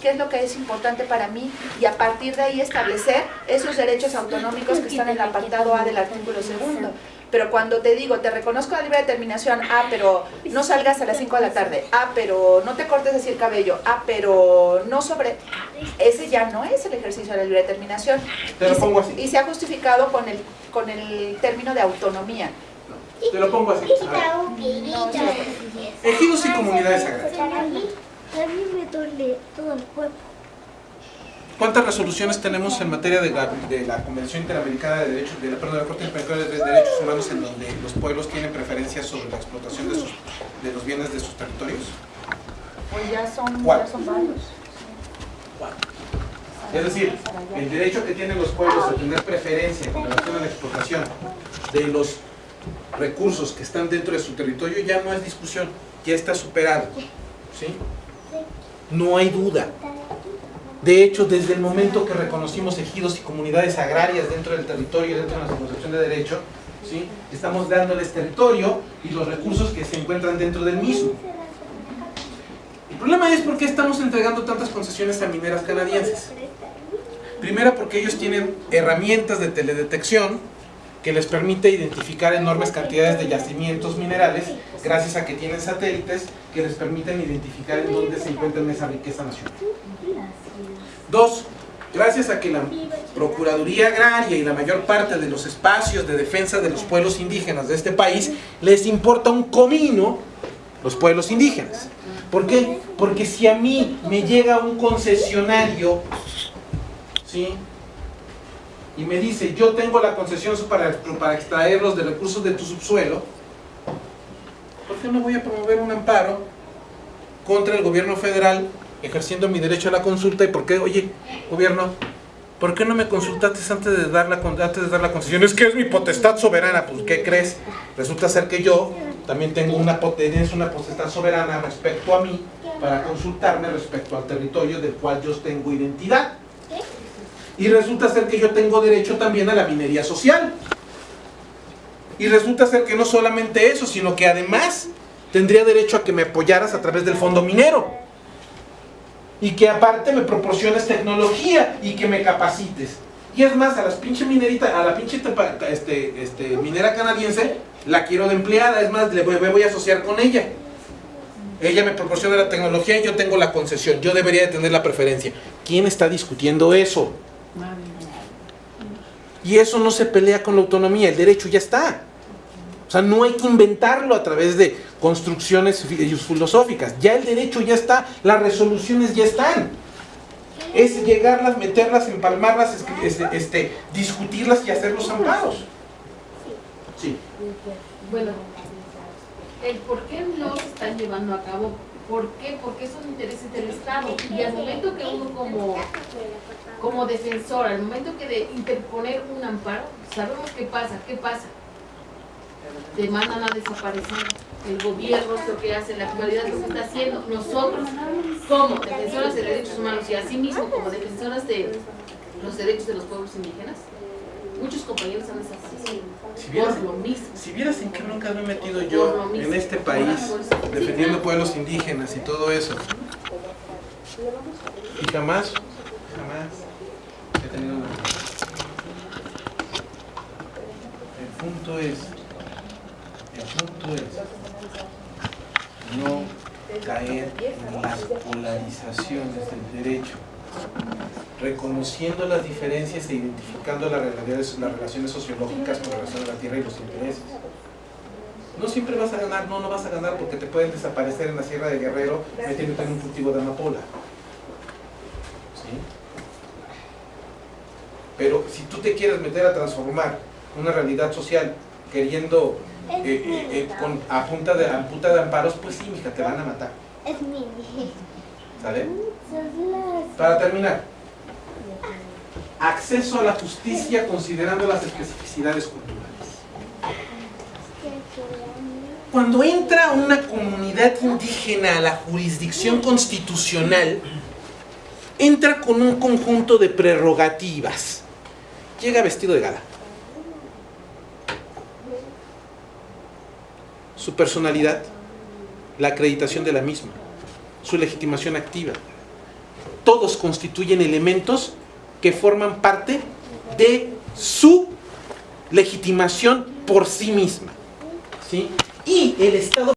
qué es lo que es importante para mí y a partir de ahí establecer esos derechos autonómicos que están en el apartado A del artículo segundo. Pero cuando te digo, te reconozco la libre determinación, ah, pero no salgas a las 5 de la tarde, ah, pero no te cortes así el cabello, ah, pero no sobre... Ese ya no es el ejercicio de la libre determinación. Te lo pongo así. y se ha justificado con el, con el término de autonomía. Te lo pongo así. Ejidos y comunidades agrarias. Todo el cuerpo. ¿Cuántas resoluciones tenemos en materia de la, de la Convención Interamericana de Derechos, de la, perdón, de la Corte Interamericana de Derechos Humanos en donde los pueblos tienen preferencia sobre la explotación de, sus, de los bienes de sus territorios? Pues ya son, ¿Cuál? ya son varios. Es decir, el derecho que tienen los pueblos a tener preferencia con relación a la explotación de los recursos que están dentro de su territorio ya no es discusión, ya está superado. ¿sí? No hay duda. De hecho, desde el momento que reconocimos ejidos y comunidades agrarias dentro del territorio, dentro de nuestra concepción de derecho, ¿sí? estamos dándoles territorio y los recursos que se encuentran dentro del mismo. El problema es por qué estamos entregando tantas concesiones a mineras canadienses. Primero porque ellos tienen herramientas de teledetección que les permite identificar enormes cantidades de yacimientos minerales gracias a que tienen satélites que les permiten identificar en dónde se encuentra esa riqueza nacional. Dos, gracias a que la Procuraduría Agraria y la mayor parte de los espacios de defensa de los pueblos indígenas de este país les importa un comino los pueblos indígenas. ¿Por qué? Porque si a mí me llega un concesionario, ¿sí? Y me dice, yo tengo la concesión para, para extraer los de recursos de tu subsuelo, ¿por qué no voy a promover un amparo contra el gobierno federal ejerciendo mi derecho a la consulta? ¿Y por qué, oye, gobierno, ¿por qué no me consultaste antes de dar la, antes de dar la concesión? Es que es mi potestad soberana. Pues, ¿qué crees? Resulta ser que yo también tengo una, tienes una potestad soberana respecto a mí para consultarme respecto al territorio del cual yo tengo identidad. Y resulta ser que yo tengo derecho también a la minería social. Y resulta ser que no solamente eso, sino que además tendría derecho a que me apoyaras a través del fondo minero. Y que aparte me proporciones tecnología y que me capacites. Y es más, a las pinche minerita, a la pinche este, este, minera canadiense, la quiero de empleada, es más, le voy, me voy a asociar con ella. Ella me proporciona la tecnología y yo tengo la concesión. Yo debería de tener la preferencia. ¿Quién está discutiendo eso? Y eso no se pelea con la autonomía, el derecho ya está. O sea, no hay que inventarlo a través de construcciones fi- filosóficas. Ya el derecho ya está, las resoluciones ya están. Es llegarlas, meterlas, empalmarlas, es- este, este, discutirlas y hacer los amparos. Sí. Bueno, el por qué no se están llevando a cabo, ¿por qué? Porque son intereses del Estado. Y al momento que uno como, como defensor, al momento que de interponer un amparo, sabemos qué pasa, qué pasa. Te mandan a desaparecer. El gobierno es lo que hace, en la actualidad lo que está haciendo. Nosotros, como defensoras de derechos humanos y asimismo como defensoras de los derechos de los pueblos indígenas, muchos compañeros han desaparecido. Si vieras, Por lo mismo. si vieras en qué bronca me he metido yo en este país, defendiendo pueblos indígenas y todo eso. Y jamás, jamás he tenido una. El punto es, el punto es no caer en las polarizaciones del derecho, reconociendo las diferencias e identificando las realidades, las relaciones sociológicas con relación a la tierra y los intereses. No siempre vas a ganar, no, no vas a ganar porque te pueden desaparecer en la Sierra de Guerrero metiéndote en un cultivo de amapola. ¿Sí? Pero si tú te quieres meter a transformar una realidad social queriendo eh, eh, eh, con, a, punta de, a punta de amparos, pues sí, mija, te van a matar. Es mi. ¿Sale? Para terminar, acceso a la justicia considerando las especificidades culturales. Cuando entra una comunidad indígena a la jurisdicción constitucional, entra con un conjunto de prerrogativas. Llega vestido de gala. Su personalidad, la acreditación de la misma, su legitimación activa, todos constituyen elementos que forman parte de su legitimación por sí misma. ¿sí? Y el Estado